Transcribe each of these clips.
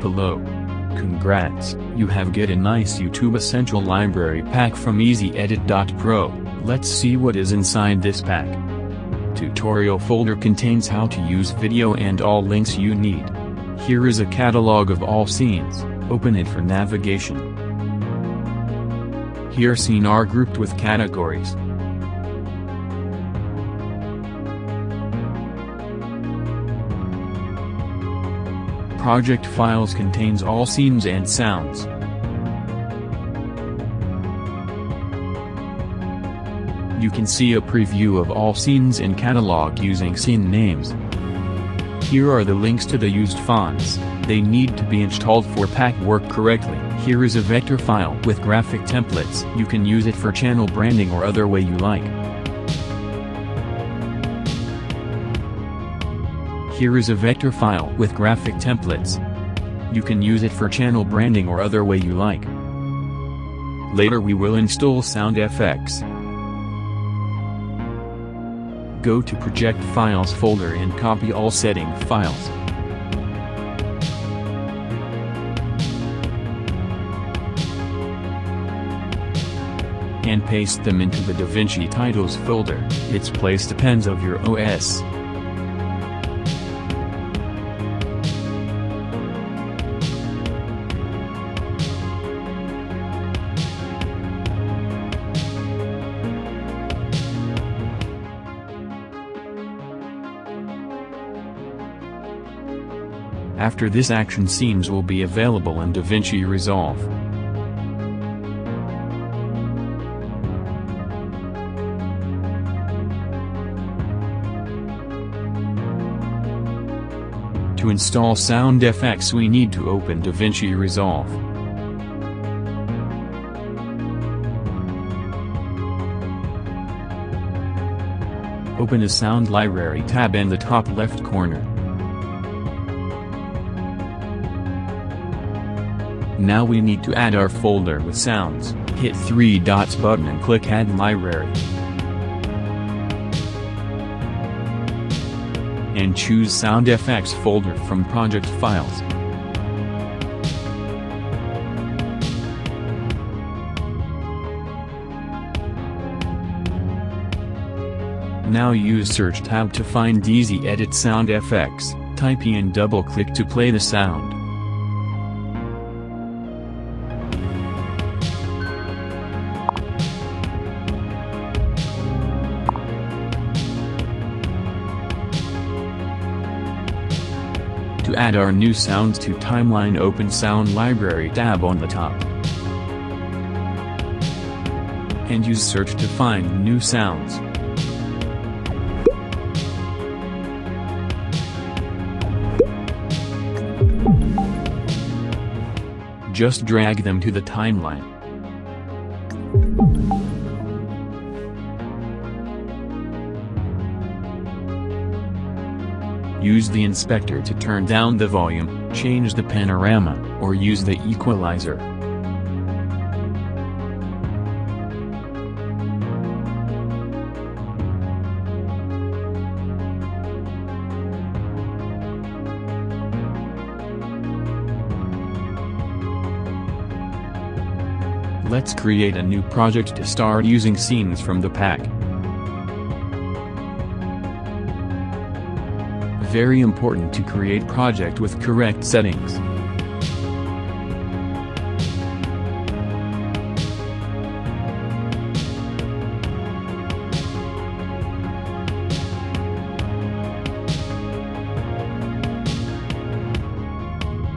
Hello. Congrats, you have get a nice YouTube Essential Library pack from EasyEdit.pro, let's see what is inside this pack. Tutorial folder contains how to use video and all links you need. Here is a catalog of all scenes, open it for navigation. Here scene are grouped with categories. Project files contains all scenes and sounds. You can see a preview of all scenes in catalog using scene names. Here are the links to the used fonts, they need to be installed for pack work correctly. Here is a vector file with graphic templates. You can use it for channel branding or other way you like. Here is a vector file with graphic templates. You can use it for channel branding or other way you like. Later we will install SoundFX. Go to Project Files folder and copy all setting files. And paste them into the DaVinci Titles folder, its place depends of your OS. After this action scenes will be available in DaVinci Resolve. To install SoundFX we need to open DaVinci Resolve. Open a Sound Library tab in the top left corner. Now we need to add our folder with sounds, hit 3 dots button and click add library. And choose Sound SoundFX folder from project files. Now use search tab to find Easy Edit sound SoundFX, type in double click to play the sound. To add our new sounds to timeline open Sound Library tab on the top. And use search to find new sounds. Just drag them to the timeline. Use the inspector to turn down the volume, change the panorama, or use the equalizer. Let's create a new project to start using scenes from the pack. Very important to create project with correct settings.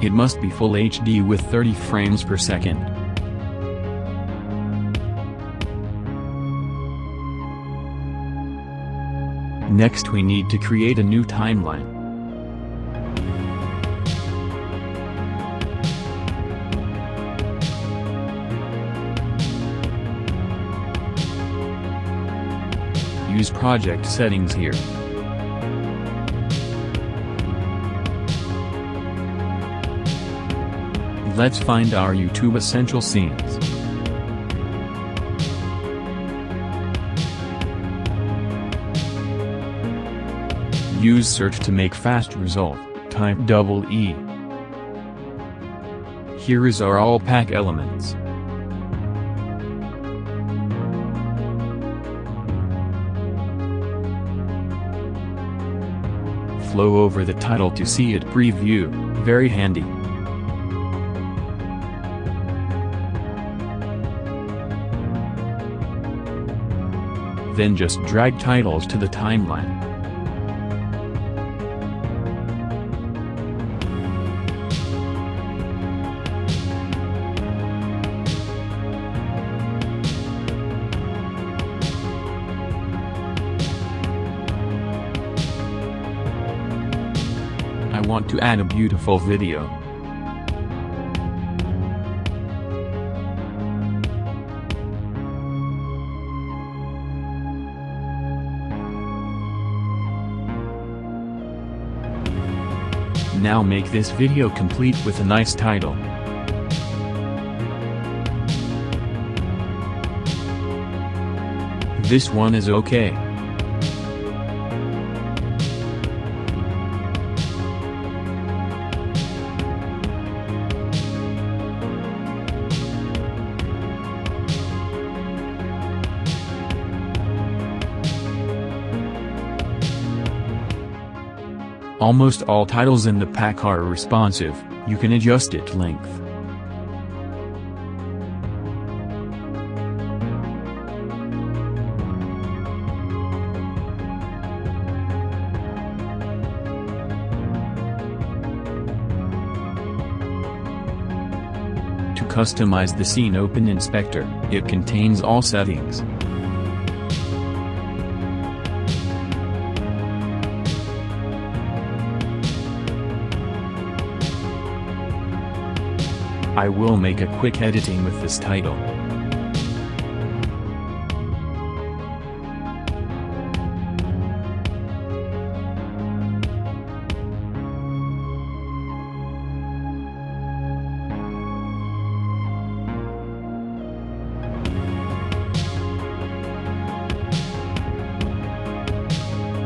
It must be full HD with 30 frames per second. Next we need to create a new timeline. Use project settings here. Let's find our YouTube essential scenes. Use search to make fast result, type double E. Here is our all pack elements. Flow over the title to see it preview, very handy. Then just drag titles to the timeline. Want to add a beautiful video. Now make this video complete with a nice title. This one is okay. Almost all titles in the pack are responsive, you can adjust it length. To customize the scene open inspector, it contains all settings. I will make a quick editing with this title.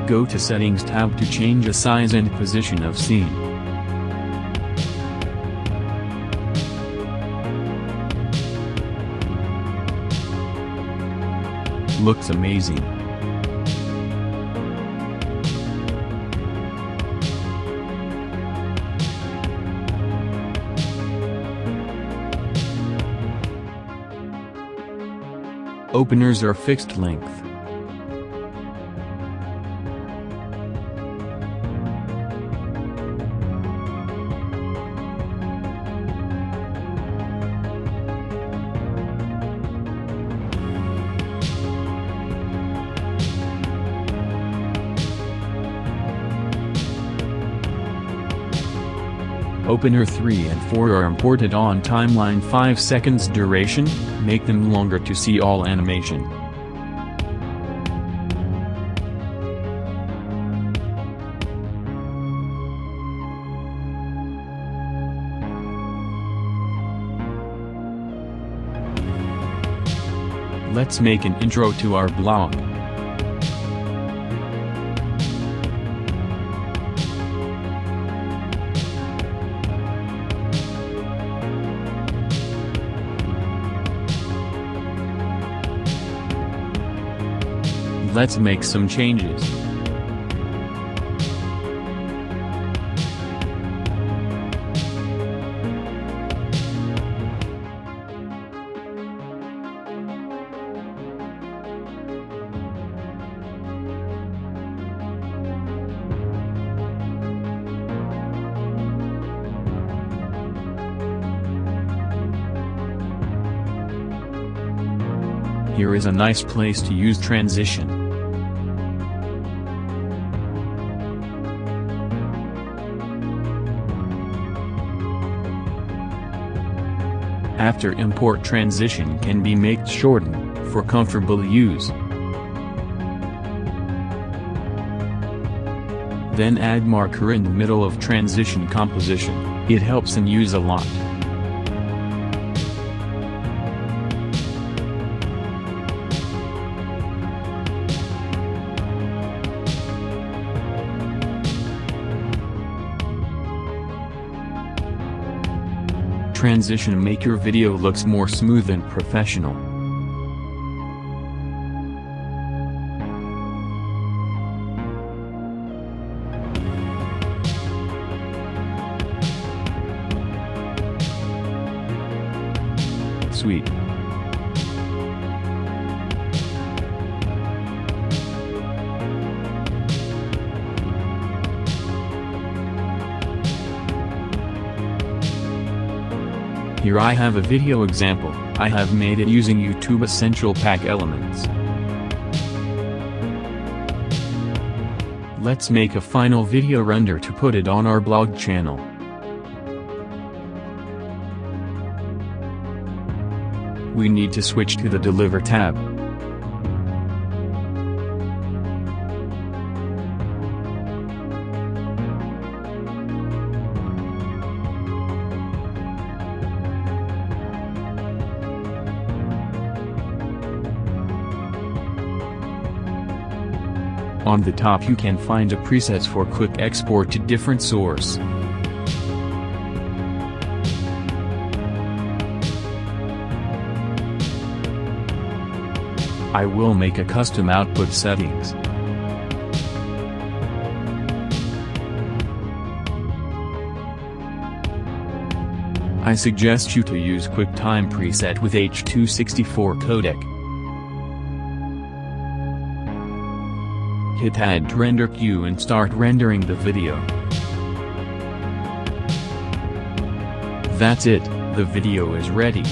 Go to Settings tab to change the size and position of scene. Looks amazing. Openers are fixed length. Opener 3 and 4 are imported on timeline 5 seconds duration, make them longer to see all animation. Let's make an intro to our blog. Let's make some changes. Here is a nice place to use transition. After import transition can be made shorten, for comfortable use. Then add marker in the middle of transition composition, it helps in use a lot. Transition make your video looks more smooth and professional. Sweet. Here I have a video example, I have made it using YouTube Essential Pack elements. Let's make a final video render to put it on our blog channel. We need to switch to the Deliver tab. On the top you can find a presets for quick export to different source. I will make a custom output settings. I suggest you to use QuickTime preset with H264 codec. Hit add render queue and start rendering the video. That's it, the video is ready.